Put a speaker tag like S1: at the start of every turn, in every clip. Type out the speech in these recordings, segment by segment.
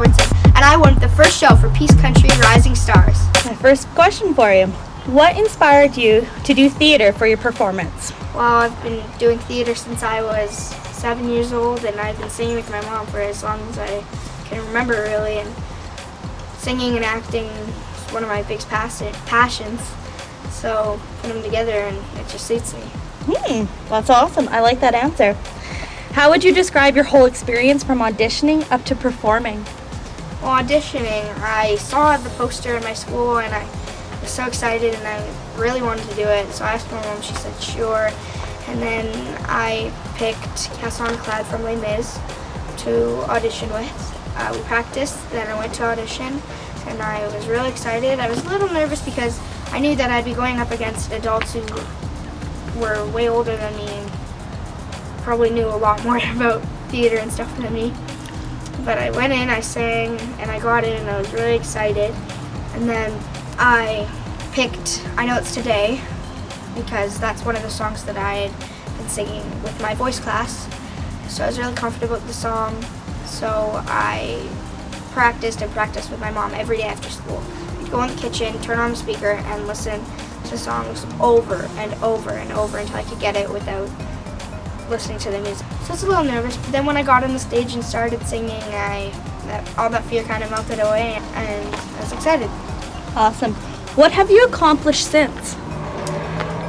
S1: And I won the first show for Peace Country Rising Stars.
S2: My first question for you. What inspired you to do theater for your performance?
S1: Well, I've been doing theater since I was seven years old, and I've been singing with my mom for as long as I can remember, really. And singing and acting is one of my biggest passions. So put them together, and it just suits me.
S2: Hmm, that's awesome. I like that answer. How would you describe your whole experience from auditioning up to performing?
S1: Auditioning, I saw the poster in my school and I was so excited and I really wanted to do it. So I asked my mom, she said sure. And then I picked Castle on Cloud from Les Mis to audition with. Uh, we practiced, then I went to audition and I was really excited. I was a little nervous because I knew that I'd be going up against adults who were way older than me and probably knew a lot more about theater and stuff than me. But I went in, I sang, and I got in, and I was really excited. And then I picked I Know It's Today, because that's one of the songs that I had been singing with my voice class. So I was really comfortable with the song. So I practiced and practiced with my mom every day after school. I'd go in the kitchen, turn on the speaker, and listen to songs over and over and over until I could get it without listening to the music. So I was a little nervous, but then when I got on the stage and started singing, I that, all that fear kind of melted away and I was excited.
S2: Awesome. What have you accomplished since?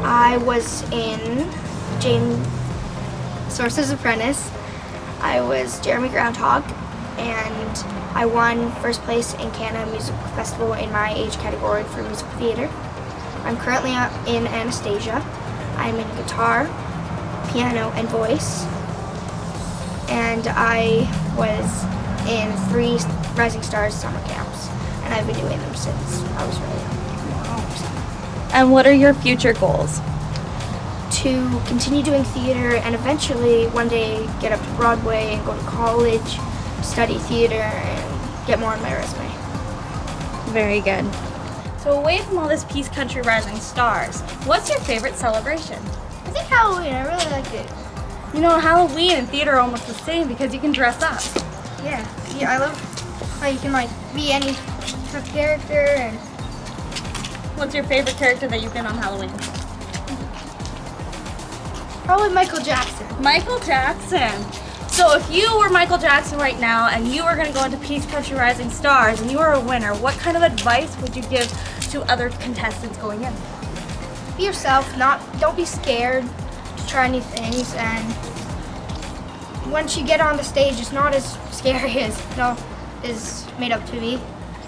S1: I was in Jane Source's Apprentice. I was Jeremy Groundhog and I won first place in Canada Music Festival in my age category for musical theater. I'm currently uh, in Anastasia. I'm in guitar, piano, and voice. And I was in three Rising Stars summer camps, and I've been doing them since I was really young.
S2: And what are your future goals?
S1: To continue doing theater and eventually one day get up to Broadway and go to college, study theater, and get more on my resume.
S2: Very good. So away from all this Peace Country Rising Stars, what's your favorite celebration?
S1: I think Halloween, I really like it.
S2: You know, Halloween and theater are almost the same because you can dress up.
S1: Yeah, yeah, I love how you can like be any type of character and...
S2: What's your favorite character that you've been on Halloween?
S1: Probably Michael Jackson.
S2: Michael Jackson. So if you were Michael Jackson right now and you were going to go into Peace Country Rising Stars and you were a winner, what kind of advice would you give to other contestants going in?
S1: Be yourself, not don't be scared to try new things and once you get on the stage it's not as scary as it all is made up to be.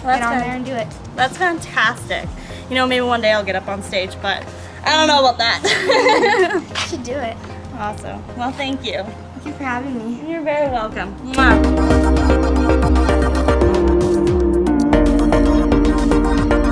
S2: Well,
S1: get on there and do it.
S2: That's fantastic. You know, maybe one day I'll get up on stage, but I don't know about that.
S1: you should do it.
S2: Awesome. Well, thank you.
S1: Thank you for having me.
S2: You're very welcome. Mwah.